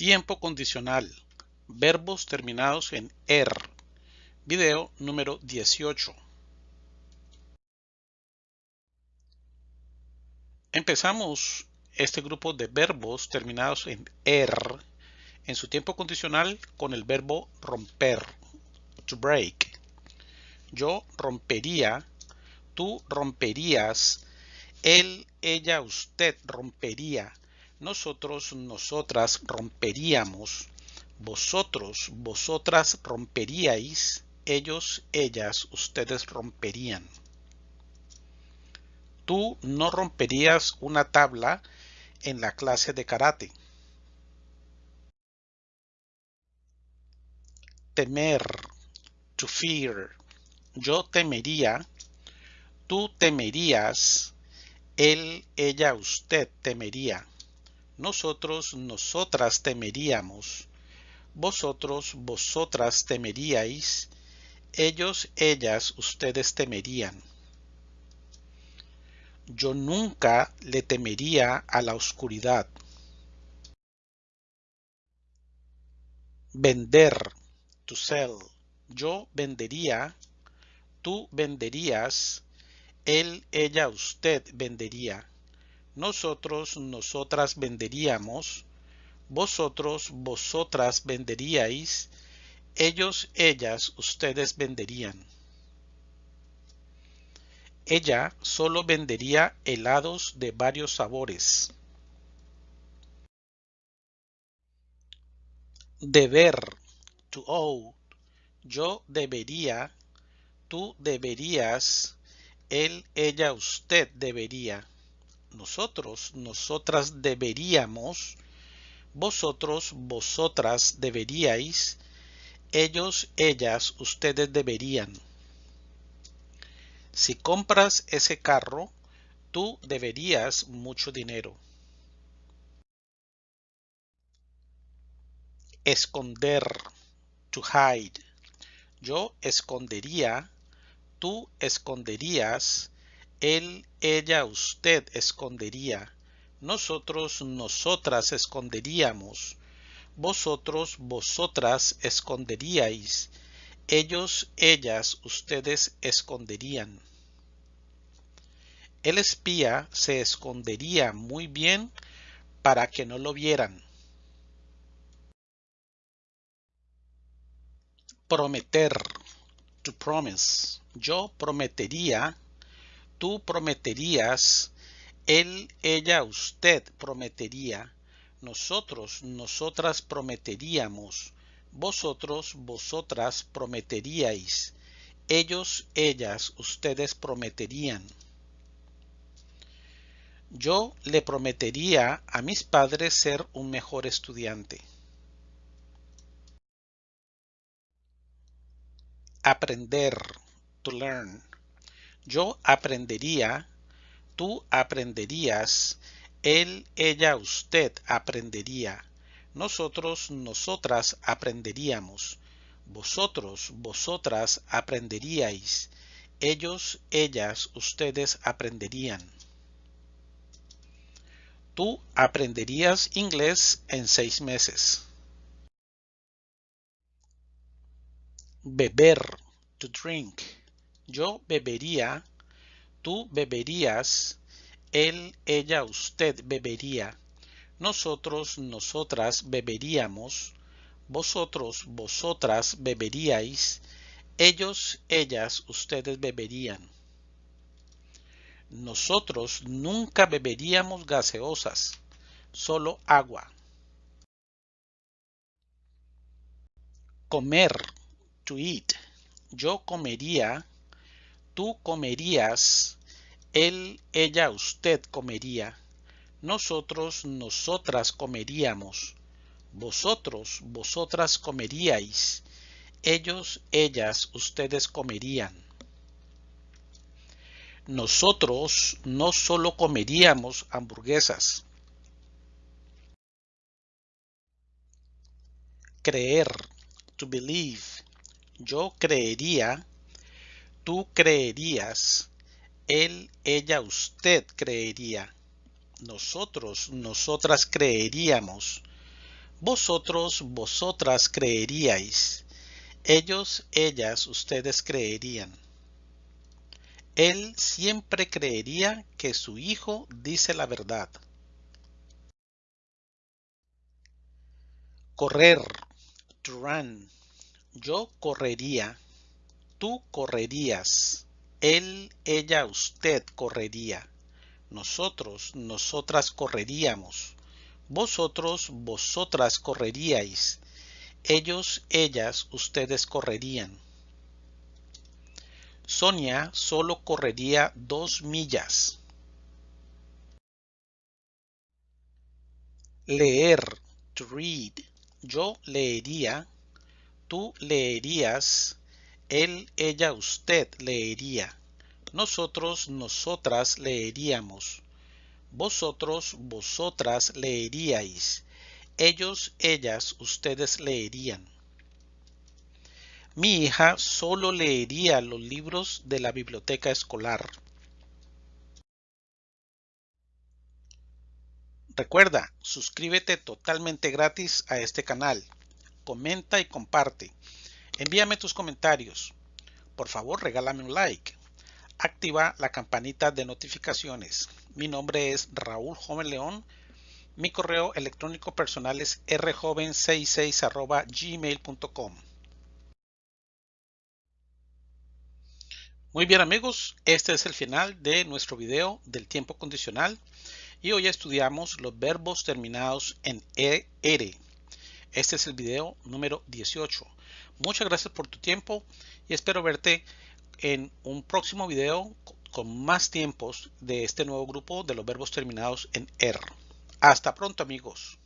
Tiempo condicional. Verbos terminados en er. Video número 18. Empezamos este grupo de verbos terminados en er en su tiempo condicional con el verbo romper, to break. Yo rompería, tú romperías, él, ella, usted rompería, nosotros, nosotras romperíamos, vosotros, vosotras romperíais, ellos, ellas, ustedes romperían. Tú no romperías una tabla en la clase de karate. Temer, to fear. Yo temería, tú temerías, él, ella, usted temería. Nosotros, nosotras temeríamos. Vosotros, vosotras temeríais. Ellos, ellas, ustedes temerían. Yo nunca le temería a la oscuridad. Vender, to sell. Yo vendería, tú venderías, él, ella, usted vendería. Nosotros, nosotras venderíamos, vosotros, vosotras venderíais, ellos, ellas, ustedes venderían. Ella solo vendería helados de varios sabores. Deber, to owe. Yo debería, tú deberías, él, ella, usted debería. Nosotros, nosotras deberíamos, vosotros, vosotras deberíais, ellos, ellas, ustedes deberían. Si compras ese carro, tú deberías mucho dinero. Esconder, to hide. Yo escondería, tú esconderías, él, ella, usted escondería. Nosotros, nosotras esconderíamos. Vosotros, vosotras esconderíais. Ellos, ellas, ustedes esconderían. El espía se escondería muy bien para que no lo vieran. Prometer, to promise. Yo prometería, tú prometerías, él, ella, usted prometería, nosotros, nosotras prometeríamos, vosotros, vosotras prometeríais, ellos, ellas, ustedes prometerían. Yo le prometería a mis padres ser un mejor estudiante. Aprender, to learn. Yo aprendería, tú aprenderías, él, ella, usted aprendería. Nosotros, nosotras aprenderíamos. Vosotros, vosotras aprenderíais. Ellos, ellas, ustedes aprenderían. Tú aprenderías inglés en seis meses. Beber, to drink. Yo bebería, tú beberías, él, ella, usted bebería. Nosotros, nosotras beberíamos. Vosotros, vosotras beberíais. Ellos, ellas, ustedes beberían. Nosotros nunca beberíamos gaseosas, solo agua. Comer, to eat. Yo comería, tú comerías, él, ella, usted comería. Nosotros, nosotras comeríamos. Vosotros, vosotras comeríais. Ellos, ellas, ustedes comerían. Nosotros no solo comeríamos hamburguesas. Creer, to believe. Yo creería, tú creerías, él, ella, usted creería nosotros, nosotras creeríamos, Vosotros, vosotras creeríais. Ellos, ellas, ustedes creerían. Él siempre creería que su hijo dice la verdad. Correr, to run. Yo correría. Tú correrías. Él, ella, usted correría. Nosotros, nosotras correríamos. Vosotros, vosotras correríais. Ellos, ellas, ustedes correrían. Sonia solo correría dos millas. Leer, to read. Yo leería, tú leerías, él, ella, usted leería. Nosotros, nosotras leeríamos. Vosotros, vosotras leeríais. Ellos, ellas, ustedes leerían. Mi hija solo leería los libros de la biblioteca escolar. Recuerda, suscríbete totalmente gratis a este canal. Comenta y comparte. Envíame tus comentarios. Por favor, regálame un like. Activa la campanita de notificaciones. Mi nombre es Raúl Joven León. Mi correo electrónico personal es rjoven66 gmail.com. Muy bien amigos, este es el final de nuestro video del tiempo condicional y hoy estudiamos los verbos terminados en ER. Este es el video número 18. Muchas gracias por tu tiempo y espero verte en un próximo video con más tiempos de este nuevo grupo de los verbos terminados en R. Hasta pronto amigos.